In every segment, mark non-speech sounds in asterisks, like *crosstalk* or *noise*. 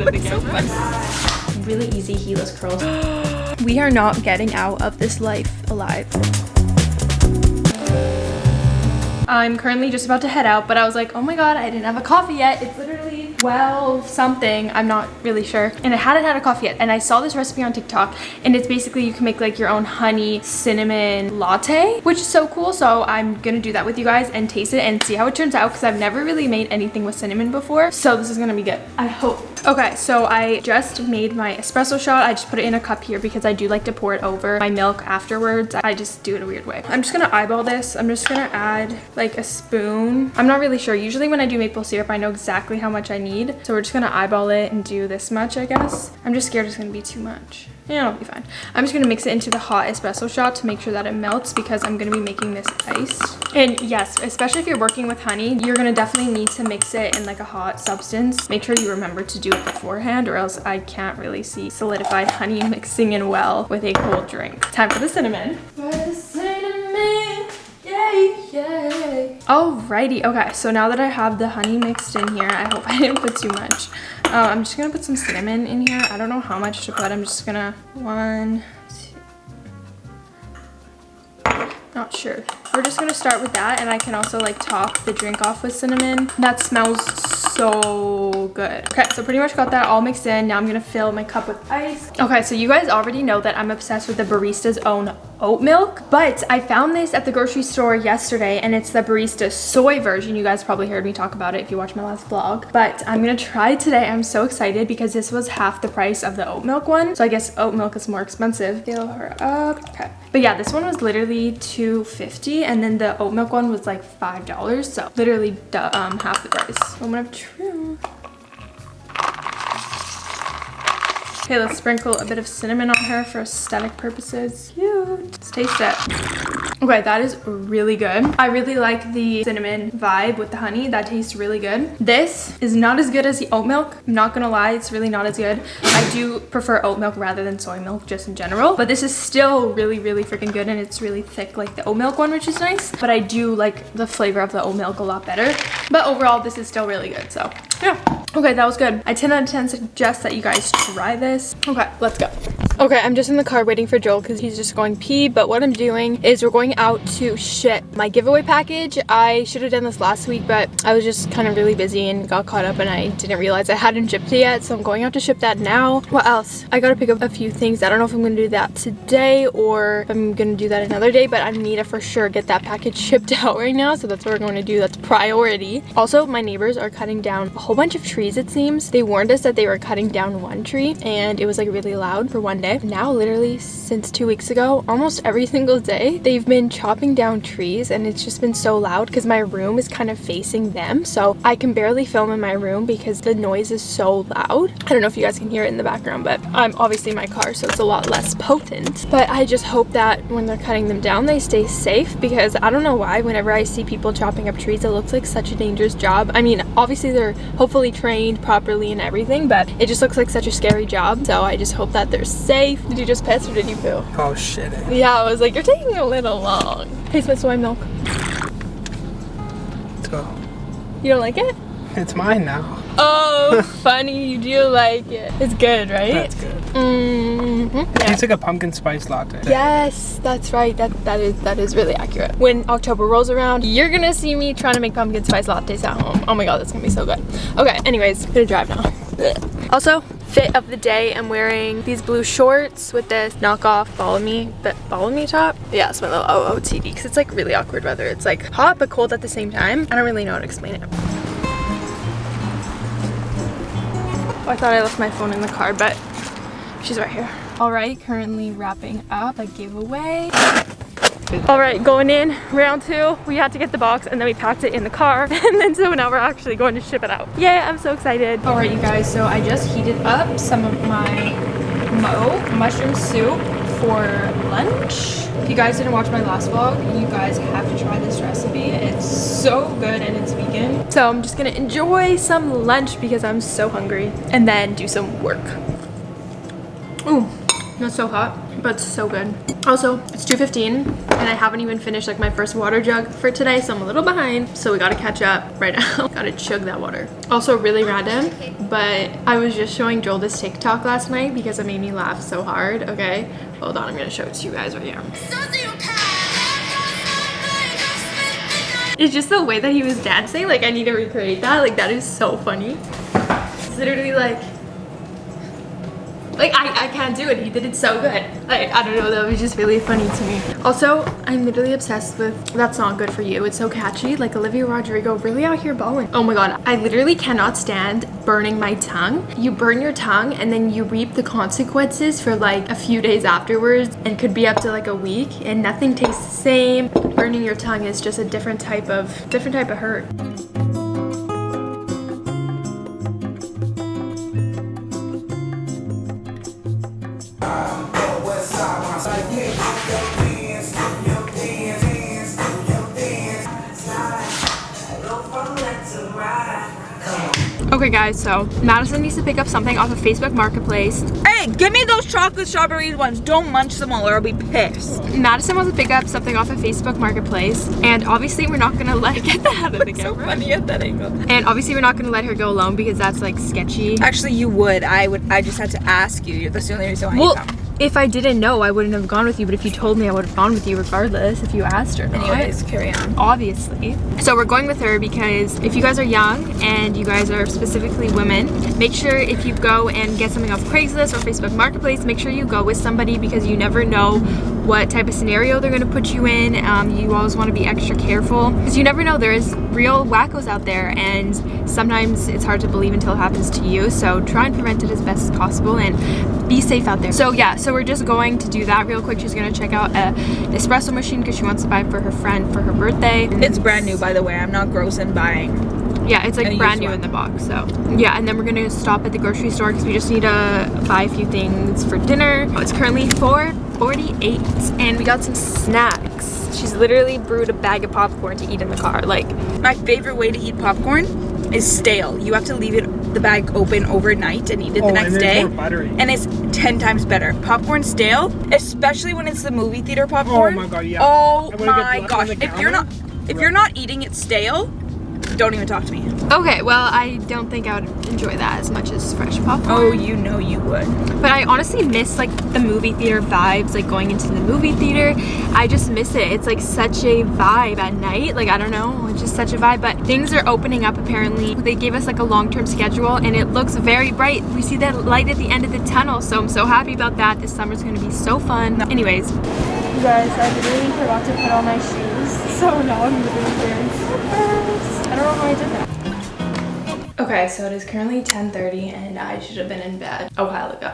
out of the camera. Really easy heatless curls. *gasps* we are not getting out of this life alive. I'm currently just about to head out, but I was like, oh my god, I didn't have a coffee yet. It's literally 12 something. I'm not really sure. And I hadn't had a coffee yet. And I saw this recipe on TikTok and it's basically you can make like your own honey cinnamon latte, which is so cool. So I'm gonna do that with you guys and taste it and see how it turns out because I've never really made anything with cinnamon before. So this is gonna be good. I hope. Okay, so I just made my espresso shot. I just put it in a cup here because I do like to pour it over my milk afterwards. I just do it a weird way. I'm just gonna eyeball this. I'm just gonna add like a spoon. I'm not really sure. Usually when I do maple syrup, I know exactly how much I need. So we're just gonna eyeball it and do this much, I guess. I'm just scared it's gonna be too much. Yeah, it'll be fine. I'm just gonna mix it into the hot espresso shot to make sure that it melts because I'm gonna be making this iced. And yes, especially if you're working with honey, you're gonna definitely need to mix it in like a hot substance. Make sure you remember to do it beforehand or else I can't really see solidified honey *laughs* mixing in well with a cold drink. Time for the cinnamon. For Alrighty, okay, so now that I have the honey mixed in here, I hope *laughs* I didn't put too much. Uh, I'm just gonna put some cinnamon in here. I don't know how much to put. I'm just gonna one, two, not sure. We're just gonna start with that and I can also like top the drink off with cinnamon. That smells so good. Okay, so pretty much got that all mixed in. Now I'm gonna fill my cup with ice. Okay, so you guys already know that I'm obsessed with the barista's own oat milk but i found this at the grocery store yesterday and it's the barista soy version. You guys probably heard me talk about it if you watched my last vlog but i'm gonna try today. I'm so excited because this was half the price of the oat milk one. So i guess oat milk is more expensive. Fill her up. Okay. But yeah this one was literally 250 and then the oat milk one was like five dollars. So literally um half the price. Moment of truth Okay, let's sprinkle a bit of cinnamon on her for aesthetic purposes. Cute. Let's taste it. Okay, that is really good. I really like the cinnamon vibe with the honey. That tastes really good. This is not as good as the oat milk. I'm not gonna lie, it's really not as good. I do prefer oat milk rather than soy milk just in general. But this is still really, really freaking good and it's really thick like the oat milk one, which is nice. But I do like the flavor of the oat milk a lot better. But overall, this is still really good, so yeah. Okay, that was good. I 10 out of 10 suggest that you guys try this. Okay, let's go. Okay, I'm just in the car waiting for Joel because he's just going pee. But what I'm doing is we're going out to ship my giveaway package. I should have done this last week, but I was just kind of really busy and got caught up and I didn't realize I hadn't shipped it yet. So I'm going out to ship that now. What else? I got to pick up a few things. I don't know if I'm to do that today or I'm to do that another day, but I need to for sure get that package *laughs* shipped out right now. So that's what we're going to do. That's priority. Also, my neighbors are cutting down a whole bunch of trees, it seems. They warned us that they were cutting down one tree and it was like really loud for one day. Now literally since two weeks ago, almost every single day, they've been chopping down trees and it's just been so loud because my room is kind of facing them. So I can barely film in my room because the noise is so loud. I don't know if you guys can hear it in the background, but I'm obviously in my car, so it's a lot less potent. But I just hope that when they're cutting them down, they stay safe because I don't know why whenever I see people chopping up trees, it looks like such a dangerous job. I mean, obviously they're hopefully trained properly and everything, but it just looks like such a scary job. So I just hope that they're safe. Did you just piss or did you poo? Oh shit. Yeah, I was like, you're taking a little long. Taste my soy milk. Let's go. You don't like it? It's mine now. Oh, *laughs* funny. You do like it. It's good, right? That's good. Mm -hmm. like a pumpkin spice latte. Yes, that's right. That that is that is really accurate. When October rolls around, you're gonna see me trying to make pumpkin spice lattes at home. Oh my god, that's gonna be so good. Okay, anyways, gonna drive now. Also, fit of the day, I'm wearing these blue shorts with this knockoff follow me, but follow me top. Yeah, it's my little OOTD because it's like really awkward weather. It's like hot but cold at the same time. I don't really know how to explain it. Oh, I thought I left my phone in the car, but she's right here. All right, currently wrapping up a giveaway. All right, going in round two. We had to get the box and then we packed it in the car. *laughs* And then so now we're actually going to ship it out. Yay, I'm so excited. All right, you guys, so I just heated up some of my mo mushroom soup for lunch. If you guys didn't watch my last vlog, you guys have to try this recipe. It's so good and it's vegan. So I'm just gonna enjoy some lunch because I'm so hungry and then do some work. Ooh, That's so hot, but so good. Also, it's 2.15 and I haven't even finished like my first water jug for today, so I'm a little behind. So we gotta catch up right now. *laughs* gotta chug that water. Also really random, but I was just showing Joel this TikTok last night because it made me laugh so hard, okay? Hold on, I'm gonna show it to you guys right here. It's just the way that he was dancing, like I need to recreate that. Like that is so funny. It's literally like like I, I can't do it. He did it so good. Like i don't know that was just really funny to me. Also i'm literally obsessed with that's not good for you. It's so catchy. Like olivia rodrigo really out here balling. Oh my god. I literally cannot stand burning my tongue. You burn your tongue and then you reap the consequences for like a few days afterwards and could be up to like a week and nothing tastes the same. Burning your tongue is just a different type of different type of hurt Okay guys, so Madison needs to pick up something off of Facebook Marketplace. Hey, give me those chocolate strawberry ones. Don't munch them all or I'll be pissed. Madison wants to pick up something off of Facebook Marketplace and obviously we're not gonna *laughs* let her get that out of the so funny at that angle. And obviously we're not gonna let her go alone because that's like sketchy. Actually, you would. I would. I just had to ask you. That's the only reason why Well, come. If I didn't know, I wouldn't have gone with you, but if you told me, I would have gone with you regardless if you asked or not. Anyways, carry on. obviously. So we're going with her because if you guys are young and you guys are specifically women, make sure if you go and get something off Craigslist or Facebook Marketplace, make sure you go with somebody because you never know what type of scenario they're gonna put you in. Um, you always wanna be extra careful because you never know, there's real wackos out there and sometimes it's hard to believe until it happens to you. So try and prevent it as best as possible and be safe out there. So yeah, so we're just going to do that real quick. She's gonna check out a espresso machine because she wants to buy for her friend for her birthday. It's brand new, by the way. I'm not gross in buying. Yeah, it's like brand new in the box. So yeah, and then we're gonna stop at the grocery store because we just need to buy a few things for dinner. It's currently 4:48, and we got some snacks. She's literally brewed a bag of popcorn to eat in the car. Like, My favorite way to eat popcorn is stale. You have to leave it the bag open overnight and eat it Oh, the next there's day. more. And it's 10 times better. Popcorn stale, especially when it's the movie theater oh popcorn. Oh my God, yeah. Oh And when it gets my left gosh. If you're not if you're not eating it stale, don't even talk to me. okay, well, I don't think I would enjoy that as much as fresh popcorn. Oh, you know you would. But I honestly miss like the movie theater vibes, like going into the movie theater. I just miss it. It's like such a vibe at night. Like I don't know, it's just such a vibe. But things are opening up apparently. They gave us like a long-term schedule and it looks very bright. We see that light at the end of the tunnel. So I'm so happy about that. This summer's gonna be so fun. Anyways. You guys, I literally forgot to put on my shoes. So now I'm literally wearing slippers. I don't know how I did that. Okay, so it is currently 10.30 and I should have been in bed a while ago.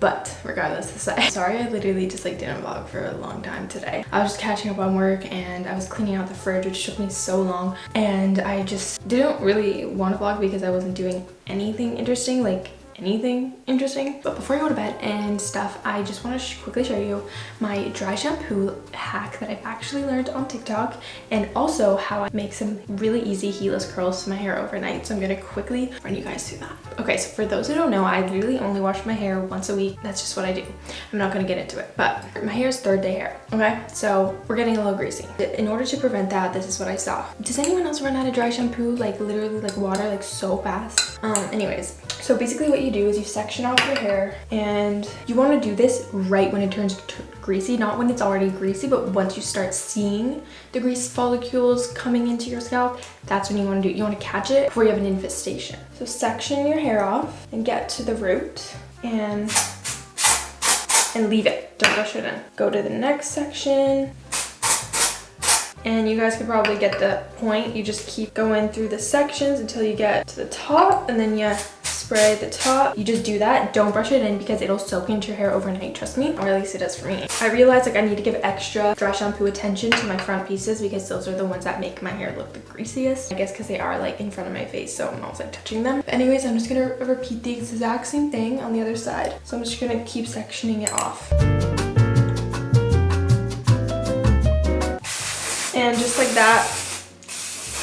But regardless, *laughs* sorry I literally just like didn't vlog for a long time today. I was just catching up on work and I was cleaning out the fridge which took me so long and I just didn't really want to vlog because I wasn't doing anything interesting like anything interesting but before I go to bed and stuff I just want to sh quickly show you my dry shampoo hack that I've actually learned on TikTok and also how I make some really easy heatless curls to my hair overnight so I'm gonna quickly run you guys through that. Okay so for those who don't know I literally only wash my hair once a week. That's just what I do. I'm not gonna get into it but my hair is third day hair okay? So we're getting a little greasy. In order to prevent that this is what I saw. Does anyone else run out of dry shampoo like literally like water like so fast? Um anyways so basically what you do is you section off your hair and you want to do this right when it turns greasy, not when it's already greasy, but once you start seeing the grease follicles coming into your scalp, that's when you want to do it. You want to catch it before you have an infestation. So section your hair off and get to the root and and leave it. Don't brush it in. Go to the next section and you guys can probably get the point. You just keep going through the sections until you get to the top and then you spray the top. You just do that. Don't brush it in because it'll soak into your hair overnight. Trust me, or at least it does for me. I realized like I need to give extra dry shampoo attention to my front pieces because those are the ones that make my hair look the greasiest. I guess because they are like in front of my face so I'm always like touching them. But anyways, I'm just gonna repeat the exact same thing on the other side. So I'm just gonna keep sectioning it off. And just like that,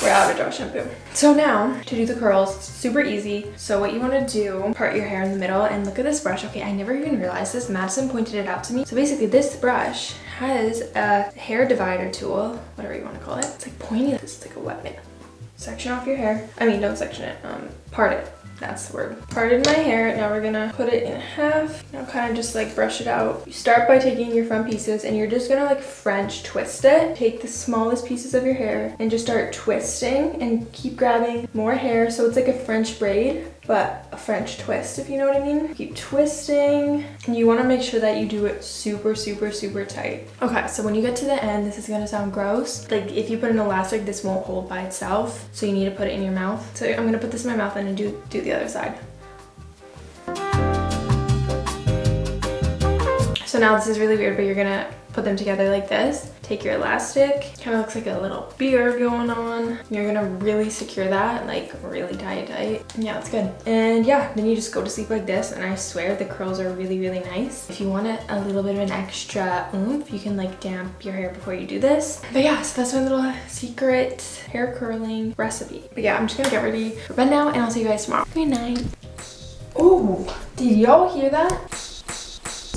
we're out of dry shampoo. So now to do the curls, super easy. So what you want to do, part your hair in the middle and look at this brush. Okay, I never even realized this. Madison pointed it out to me. So basically this brush has a hair divider tool, whatever you want to call it. It's like pointy, it's like a weapon. Section off your hair. I mean, don't section it, um, part it. That's the word. Parted my hair. Now we're gonna put it in half. Now kind of just like brush it out. You start by taking your front pieces and you're just gonna like French twist it. Take the smallest pieces of your hair and just start twisting and keep grabbing more hair. So it's like a French braid but a French twist, if you know what I mean. Keep twisting. And you wanna make sure that you do it super, super, super tight. Okay, so when you get to the end, this is gonna sound gross. Like if you put an elastic, this won't hold by itself. So you need to put it in your mouth. So I'm gonna put this in my mouth and do, do the other side. So now this is really weird, but you're gonna put them together like this. Take your elastic, kind of looks like a little beard going on. You're gonna really secure that, like really tie it tight. Yeah, it's good. And yeah, then you just go to sleep like this, and I swear the curls are really, really nice. If you want it a little bit of an extra oomph, you can like damp your hair before you do this. But yeah, so that's my little secret hair curling recipe. But yeah, I'm just gonna get ready for bed now, and I'll see you guys tomorrow. Good night. Oh, did y'all hear that?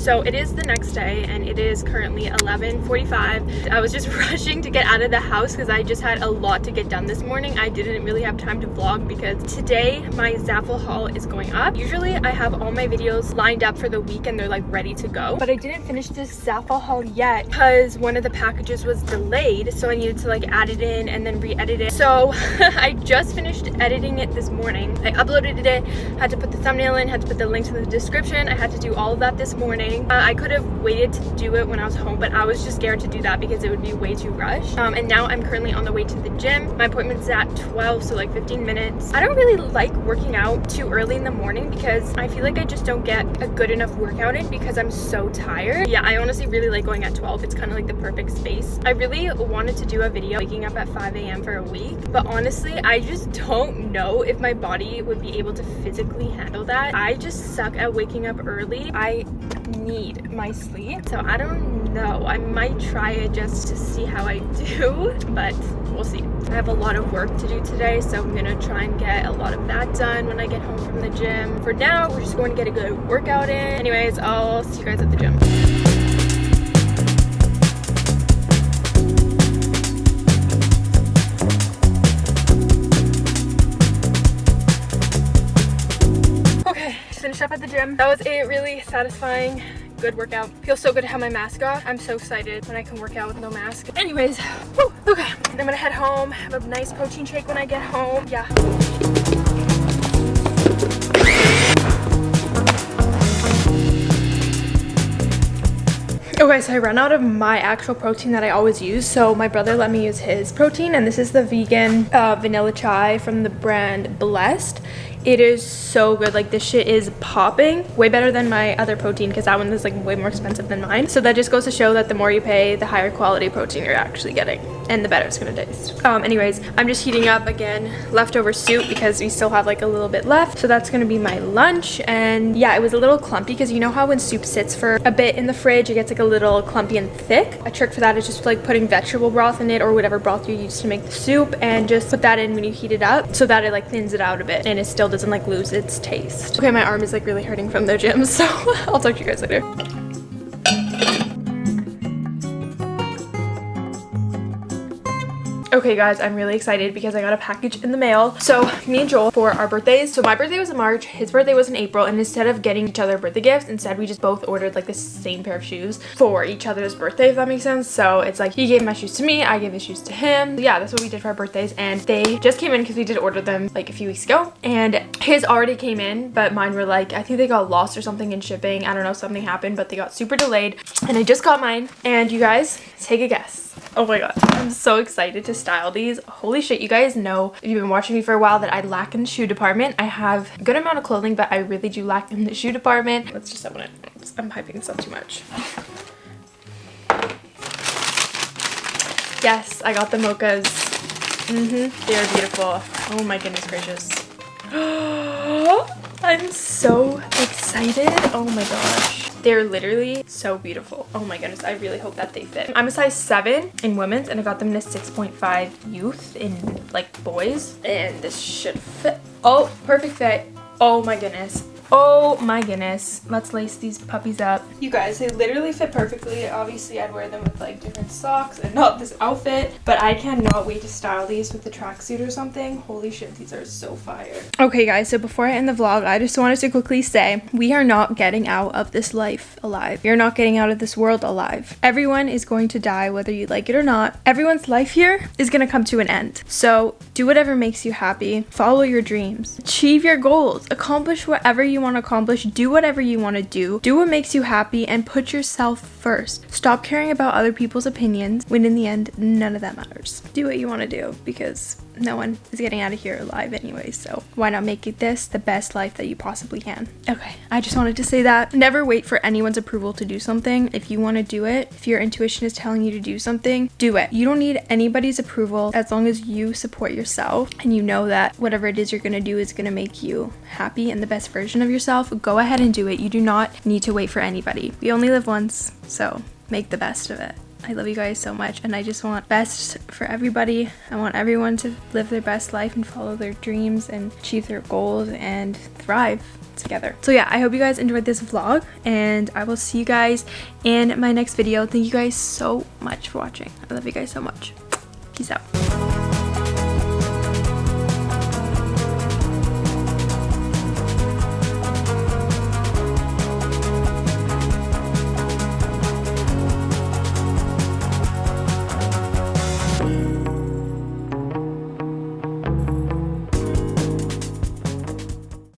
So it is the next day and it is currently 11.45. I was just *laughs* rushing to get out of the house because I just had a lot to get done this morning. I didn't really have time to vlog because today my Zaful haul is going up. Usually I have all my videos lined up for the week and they're like ready to go. But I didn't finish this Zaful haul yet because one of the packages was delayed. So I needed to like add it in and then re-edit it. So *laughs* I just finished editing it this morning. I uploaded it, had to put the thumbnail in, had to put the links in the description. I had to do all of that this morning uh, I could have waited to do it when I was home, but I was just scared to do that because it would be way too rushed. Um, and now I'm currently on the way to the gym. My appointment's at 12, so like 15 minutes. I don't really like working out too early in the morning because I feel like I just don't get a good enough workout in because I'm so tired. Yeah, I honestly really like going at 12. It's kind of like the perfect space. I really wanted to do a video waking up at 5 a.m. for a week, but honestly, I just don't know if my body would be able to physically handle that. I just suck at waking up early. I need my sleep. So I don't know. I might try it just to see how I do, *laughs* but we'll see. I have a lot of work to do today, so I'm gonna try and get a lot of that done when I get home from the gym. For now, we're just going to get a good workout in. Anyways, I'll see you guys at the gym. Finished up at the gym. That was a really satisfying good workout. Feels so good to have my mask off. I'm so excited when I can work out with no mask. Anyways, whew, okay, I'm gonna head home, have a nice protein shake when I get home. Yeah. Okay, so I ran out of my actual protein that I always use. So my brother let me use his protein and this is the vegan uh, vanilla chai from the brand Blessed. It is so good. Like this shit is popping. Way better than my other protein because that one is like way more expensive than mine. So that just goes to show that the more you pay, the higher quality protein you're actually getting and the better it's gonna taste. Um, anyways, I'm just heating up again leftover soup because we still have like a little bit left. So that's gonna be my lunch. And yeah, it was a little clumpy because you know how when soup sits for a bit in the fridge, it gets like a little clumpy and thick. A trick for that is just like putting vegetable broth in it or whatever broth you use to make the soup and just put that in when you heat it up so that it like thins it out a bit and it still doesn't like lose its taste. Okay, my arm is like really hurting from the gym, *laughs* so I'll talk to you guys later. Okay guys, I'm really excited because I got a package in the mail. So me and Joel for our birthdays. So my birthday was in March, his birthday was in April, and instead of getting each other birthday gifts, instead we just both ordered like the same pair of shoes for each other's birthday, if that makes sense. So it's like he gave my shoes to me, I gave his shoes to him. So yeah, that's what we did for our birthdays. And they just came in because we did order them like a few weeks ago. And his already came in, but mine were like, I think they got lost or something in shipping. I don't know, something happened, but they got super delayed. And I just got mine. And you guys, take a guess. Oh my god, I'm so excited to style these. Holy shit, you guys know, if you've been watching me for a while, that I lack in the shoe department. I have a good amount of clothing, but I really do lack in the shoe department. Let's just open it. I'm this up too much. Yes, I got the mochas. Mm-hmm, they are beautiful. Oh my goodness gracious. *gasps* I'm so excited. Oh my gosh. They're literally so beautiful. Oh my goodness. I really hope that they fit. I'm a size 7 in women's and I got them in a 6.5 youth in like boys. And this should fit. Oh, perfect fit. Oh my goodness. Oh my goodness. Let's lace these puppies up. You guys, they literally fit perfectly. Obviously, I'd wear them with like different socks and not this outfit. But I cannot wait to style these with the tracksuit or something. Holy shit, these are so fire. Okay, guys, so before I end the vlog, I just wanted to quickly say we are not getting out of this life alive. You're not getting out of this world alive. Everyone is going to die, whether you like it or not. Everyone's life here is going to come to an end. So do whatever makes you happy. Follow your dreams. Achieve your goals. Accomplish whatever you want to accomplish, do whatever you want to do, do what makes you happy, and put yourself first. Stop caring about other people's opinions when in the end, none of that matters. Do what you want to do because no one is getting out of here alive anyway, so why not make it this the best life that you possibly can? Okay, I just wanted to say that. Never wait for anyone's approval to do something. If you want to do it, if your intuition is telling you to do something, do it. You don't need anybody's approval as long as you support yourself and you know that whatever it is you're going to do is going to make you happy and the best version of yourself, go ahead and do it. You do not need to wait for anybody. We only live once, so make the best of it. I love you guys so much and I just want best for everybody. I want everyone to live their best life and follow their dreams and achieve their goals and thrive together. So yeah, I hope you guys enjoyed this vlog and I will see you guys in my next video. Thank you guys so much for watching. I love you guys so much. Peace out.